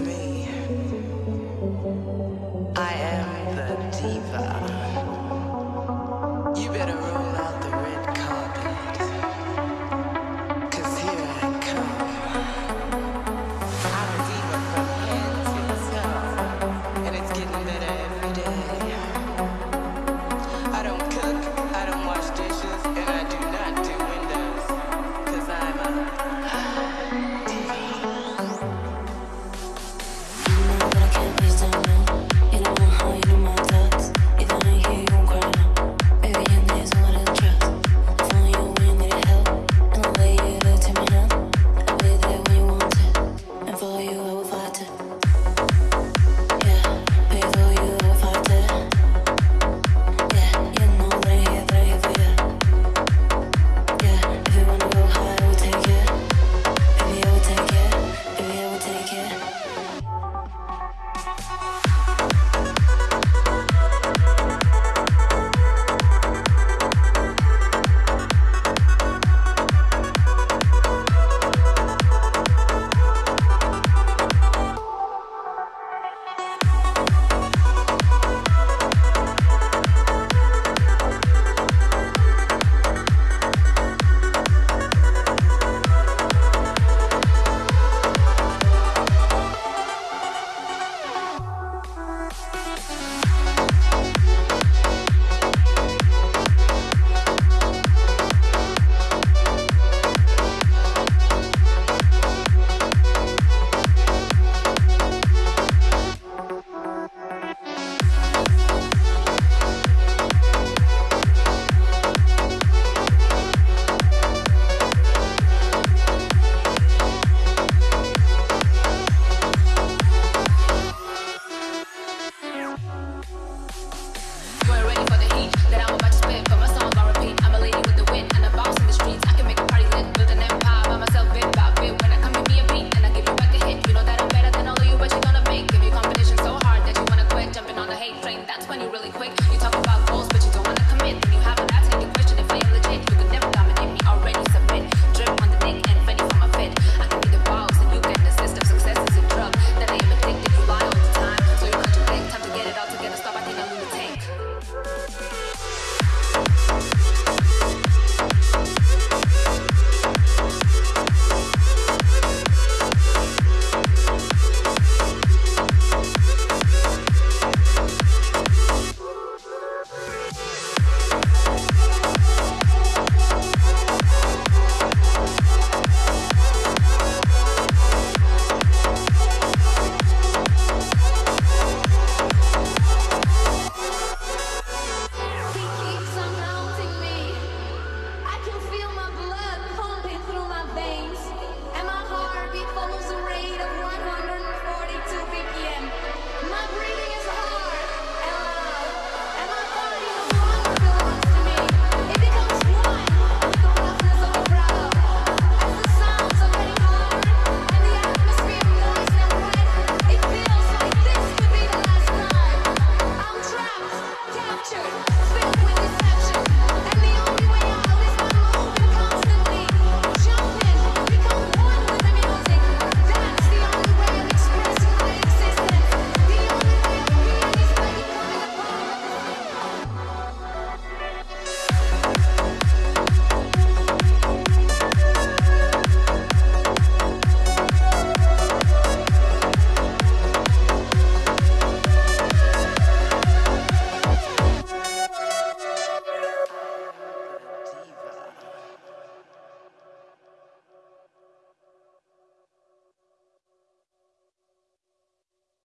me. I am the diva.